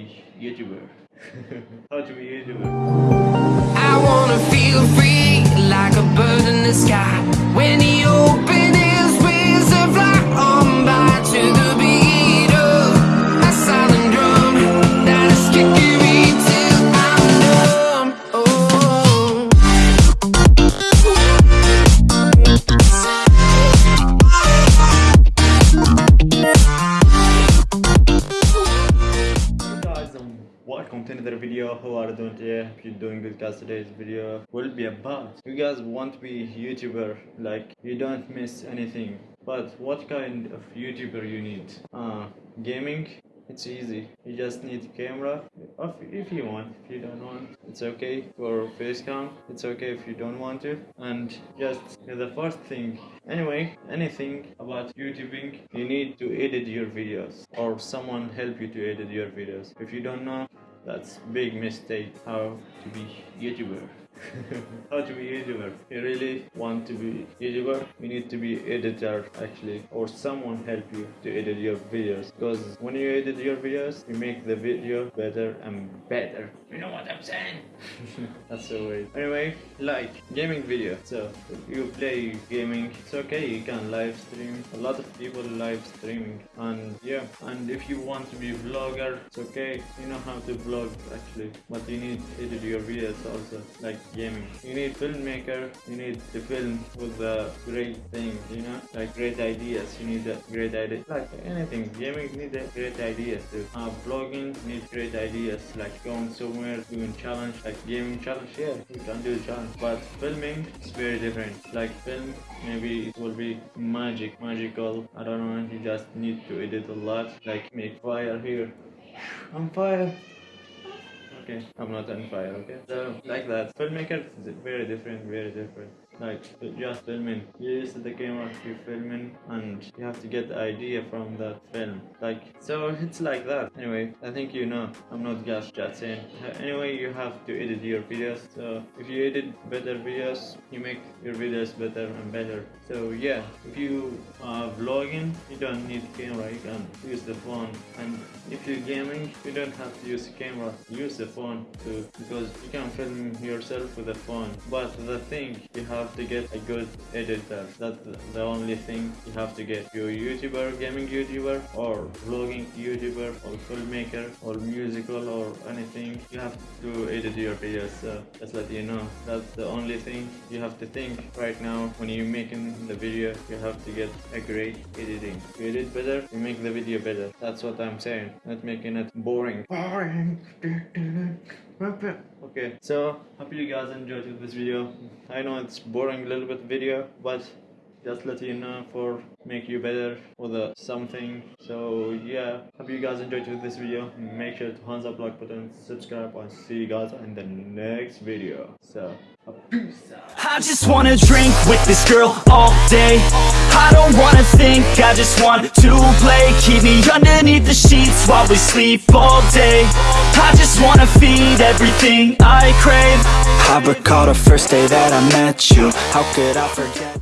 be YouTuber. How to be YouTuber. I wanna feel free to another video. How are you doing? Today hope you're doing good guys today's video will be about. You guys want to be youtuber like you don't miss anything. But what kind of youtuber you need? Uh gaming? It's easy. You just need camera. If, if you want if you don't want it's okay. For face cam it's okay if you don't want to. And just the first thing. Anyway anything about youtubing you need to edit your videos. Or someone help you to edit your videos. If you don't know that's big mistake how to be youtuber how to be YouTuber. You really want to be YouTuber, you need to be editor actually or someone help you to edit your videos because when you edit your videos you make the video better and better. You know what I'm saying? That's the way. Anyway, like gaming video. So you play gaming, it's okay, you can live stream. A lot of people live streaming and yeah, and if you want to be vlogger, it's okay. You know how to vlog actually, but you need to edit your videos also like gaming. You need filmmaker, you need to film with the great things, you know, like great ideas. You need a great idea, like anything. Gaming need a great ideas too. Uh, blogging needs great ideas, like going somewhere, doing challenge, like gaming challenge. Yeah, you can do challenge, but filming is very different. Like film, maybe it will be magic, magical. I don't know. You just need to edit a lot, like make fire here. I'm fire okay. I'm not on fire okay? So like that. Filmmaker is very different very different like just filming. You use the camera you filming and you have to get the idea from that film. Like so it's like that. Anyway i think you know. I'm not just saying. Anyway you have to edit your videos. So if you edit better videos you make your videos better and better. So yeah if you are vlogging you don't need camera. You can use the phone. And if you're gaming you don't have to use camera. Use the phone too because you can film yourself with the phone. But the thing you have to get a good editor. That's the only thing you have to get. You're youtuber gaming youtuber or vlogging youtuber or filmmaker or musical or anything you have to edit your videos so just let you know. That's the only thing you have to think right now. When you're making the video you have to get a great editing. You edit better you make the video better. That's what i'm saying. Not making it boring. Boring okay so hope you guys enjoyed this video. I know it's boring a little bit video but just let you know for make you better with the something. So yeah hope you guys enjoyed this video. Make sure to thumbs up like button subscribe and see you guys in the next video. So I just wanna drink with this girl all day. I don't wanna think, I just want to play. Keep me underneath the sheets while we sleep all day. I just wanna feed everything I crave. I recall the first day that I met you. How could I forget